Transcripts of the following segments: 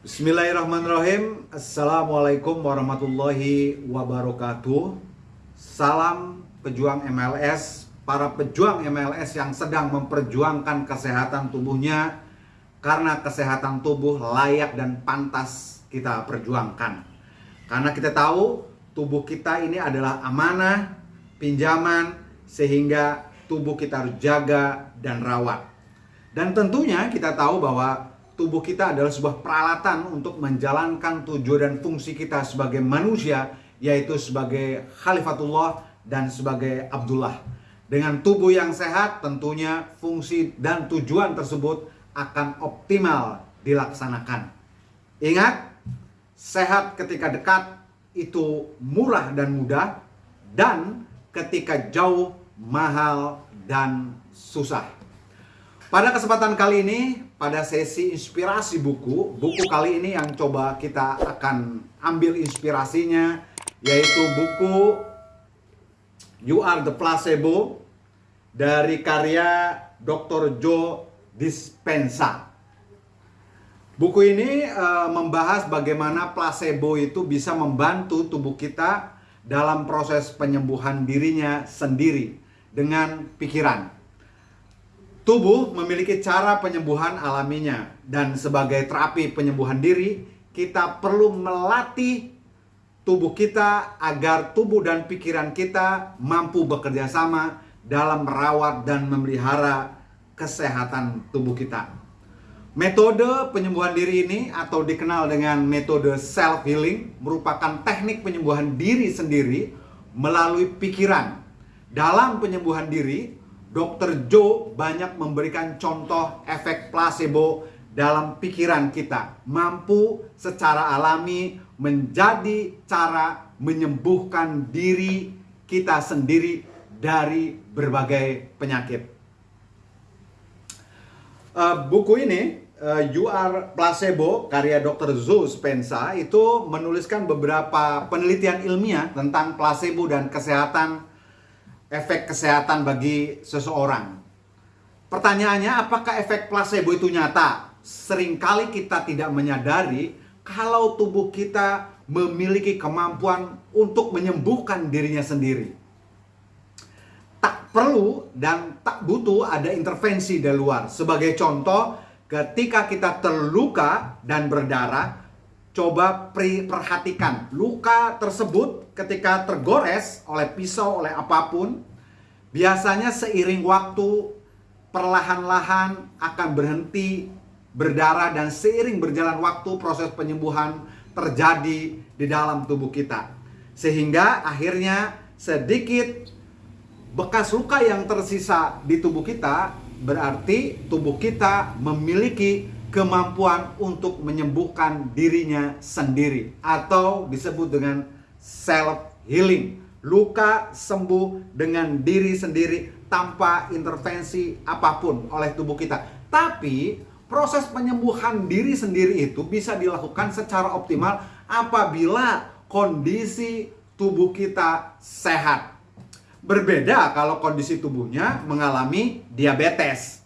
Bismillahirrahmanirrahim. Assalamualaikum warahmatullahi wabarakatuh. Salam pejuang MLS Para pejuang MLS yang sedang memperjuangkan kesehatan tubuhnya Karena kesehatan tubuh layak dan pantas kita perjuangkan. Karena kita tahu tubuh kita ini adalah amanah, pinjaman Sehingga tubuh kita harus jaga dan rawat. Dan tentunya kita tahu bahwa tubuh kita adalah sebuah peralatan untuk menjalankan tujuan dan fungsi kita sebagai manusia, yaitu sebagai khalifatullah dan sebagai Abdullah. Dengan tubuh yang sehat, tentunya fungsi dan tujuan tersebut akan optimal dilaksanakan. Ingat, sehat ketika dekat itu murah dan mudah, dan ketika jauh mahal dan susah. Pada kesempatan kali ini, pada sesi inspirasi buku, buku kali ini yang coba kita akan ambil inspirasinya, yaitu buku You Are the Placebo dari karya Dr. Joe Dispenza. Buku ini uh, membahas bagaimana placebo itu bisa membantu tubuh kita dalam proses penyembuhan dirinya sendiri dengan pikiran. Tubuh memiliki cara penyembuhan alaminya dan sebagai terapi penyembuhan diri, kita perlu melatih tubuh kita agar tubuh dan pikiran kita mampu bekerja sama dalam merawat dan memelihara kesehatan tubuh kita. Metode penyembuhan diri ini atau dikenal dengan metode self healing merupakan teknik penyembuhan diri sendiri melalui pikiran. Dalam penyembuhan diri, Dr. Joe banyak memberikan contoh efek placebo dalam pikiran kita, mampu secara alami menjadi cara menyembuhkan diri kita sendiri dari berbagai penyakit. Uh, buku ini, uh, You Are Placebo, karya Dr. Joe Spencer, itu menuliskan beberapa penelitian ilmiah tentang placebo dan kesehatan efek kesehatan bagi seseorang. Pertanyaannya, apakah efek placebo itu nyata? Seringkali kita tidak menyadari kalau tubuh kita memiliki kemampuan untuk menyembuhkan dirinya sendiri. Tak perlu dan tak butuh ada intervensi dari luar. Sebagai contoh, ketika kita terluka dan berdarah, coba perhatikan. Luka tersebut ketika tergores oleh pisau oleh apa pun biasanya seiring waktu perlahan-lahan akan berhenti berdarah dan seiring berjalan waktu proses penyembuhan terjadi di dalam tubuh kita. Sehingga akhirnya sedikit bekas luka yang tersisa di tubuh kita berarti tubuh kita memiliki kemampuan untuk menyembuhkan dirinya sendiri atau disebut dengan self healing. Luka sembuh dengan diri sendiri tanpa intervensi apa pun oleh tubuh kita. Tapi proses penyembuhan diri sendiri itu bisa dilakukan secara optimal apabila kondisi tubuh kita sehat. Berbeda kalau kondisi tubuhnya mengalami diabetes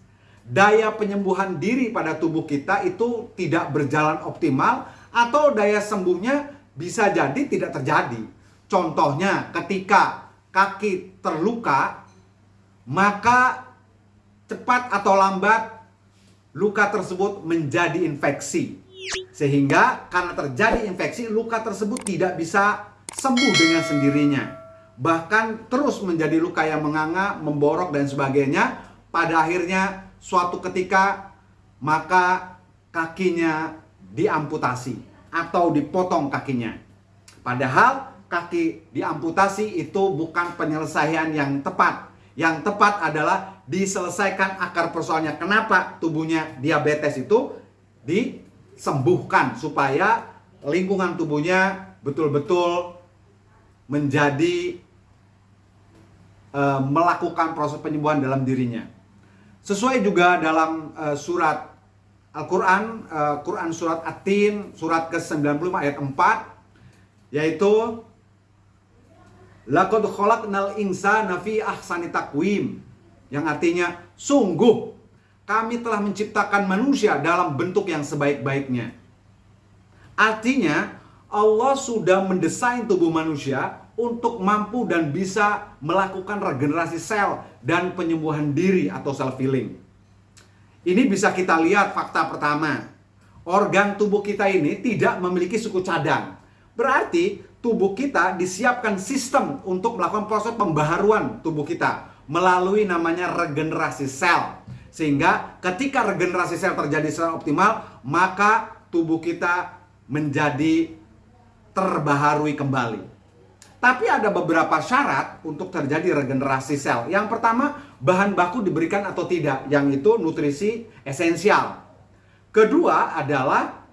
daya penyembuhan diri pada tubuh kita itu tidak berjalan optimal atau daya sembuhnya bisa jadi tidak terjadi. Contohnya ketika kaki terluka, maka cepat atau lambat luka tersebut menjadi infeksi. Sehingga karena terjadi infeksi, luka tersebut tidak bisa sembuh dengan sendirinya. Bahkan terus menjadi luka yang menganga, memborok dan sebagainya. Pada akhirnya suatu ketika maka kakinya diamputasi atau dipotong kakinya. Padahal kaki diamputasi itu bukan penyelesaian yang tepat. Yang tepat adalah diselesaikan akar persoalannya. Kenapa tubuhnya diabetes itu disembuhkan supaya lingkungan tubuhnya betul-betul menjadi uh, melakukan proses penyembuhan dalam dirinya. Sesuai juga dalam uh, surat Al-Quran, uh, Quran surat At-Tin, surat ke-95 ayat 4, yaitu Laqad khalaqnal insana fi ahsani taqwim yang artinya sungguh kami telah menciptakan manusia dalam bentuk yang sebaik-baiknya. Artinya, Allah sudah mendesain tubuh manusia untuk mampu dan bisa melakukan regenerasi sel dan penyembuhan diri atau self healing. Ini bisa kita lihat fakta pertama. Organ tubuh kita ini tidak memiliki suku cadang. Berarti tubuh kita disiapkan sistem untuk melakukan proses pembaharuan tubuh kita melalui namanya regenerasi sel. Sehingga ketika regenerasi sel terjadi secara optimal, maka tubuh kita menjadi terbaharui kembali. Tapi ada beberapa syarat untuk terjadi regenerasi sel. Yang pertama, bahan baku diberikan atau tidak, yang itu nutrisi esensial. Kedua adalah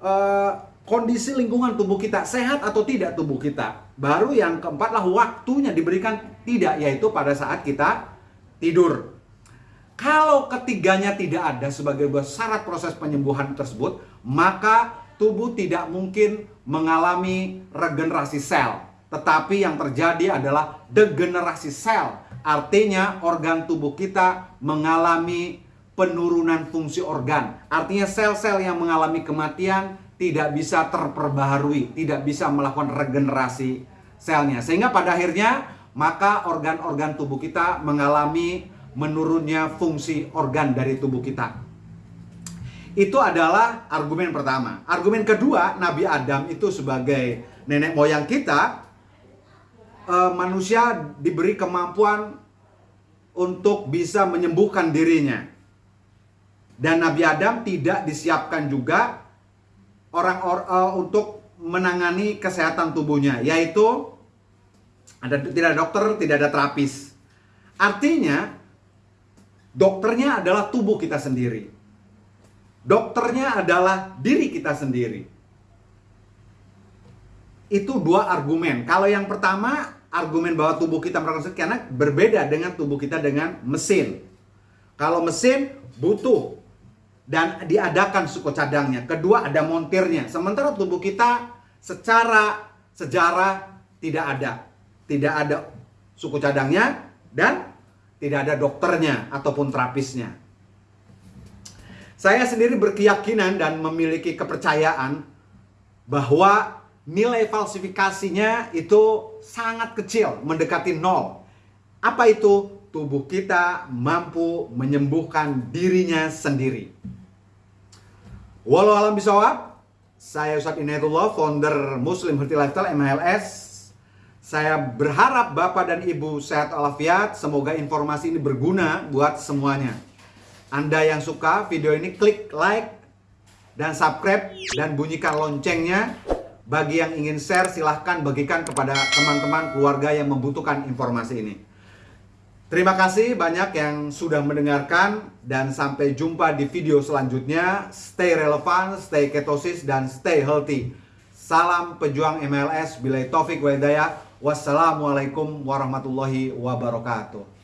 uh, kondisi lingkungan tubuh kita sehat atau tidak tubuh kita. Baru yang keempat lah waktunya diberikan tidak, yaitu pada saat kita tidur. Kalau ketiganya tidak ada sebagai syarat proses penyembuhan tersebut, maka tubuh tidak mungkin mengalami regenerasi sel. Tetapi yang terjadi adalah degenerasi sel. Artinya organ tubuh kita mengalami penurunan fungsi organ. Artinya sel-sel yang mengalami kematian tidak bisa terperbaharui, tidak bisa melakukan regenerasi selnya. Sehingga pada akhirnya maka organ-organ tubuh kita mengalami menurunnya fungsi organ dari tubuh kita. Itu adalah argumen pertama. Argumen kedua, Nabi Adam itu sebagai nenek moyang kita, uh, manusia diberi kemampuan untuk bisa menyembuhkan dirinya. Dan Nabi Adam tidak disiapkan juga orang or, uh, untuk menangani kesehatan tubuhnya, yaitu ada tidak ada dokter, tidak ada terapis. Artinya dokternya adalah tubuh kita sendiri. Dokternya adalah diri kita sendiri. Itu dua argumen. Kalau yang pertama, argumen bahwa tubuh kita melakukan karena berbeda dengan tubuh kita dengan mesin. Kalau mesin butuh dan diadakan suku cadangnya. Kedua ada montirnya. Sementara tubuh kita secara sejarah tidak ada. Tidak ada suku cadangnya dan tidak ada dokternya ataupun terapisnya. Saya sendiri berkeyakinan dan memiliki kepercayaan bahwa nilai falsifikasinya itu sangat kecil, mendekati nol. Apa itu? Tubuh kita mampu menyembuhkan dirinya sendiri. Walau alam bisawab, saya Ustadz Inayatullah, founder Muslim Healthy Lifestyle MLS. Saya berharap Bapak dan Ibu sehat walafiat. Semoga informasi ini berguna buat semuanya. Anda yang suka video ini klik like dan subscribe dan bunyikan loncengnya. Bagi yang ingin share silahkan bagikan kepada teman-teman keluarga yang membutuhkan informasi ini. Terima kasih banyak yang sudah mendengarkan dan sampai jumpa di video selanjutnya. Stay relevan, stay ketosis, dan stay healthy. Salam pejuang MLS, Bilai Taufik Wassalamualaikum warahmatullahi wabarakatuh.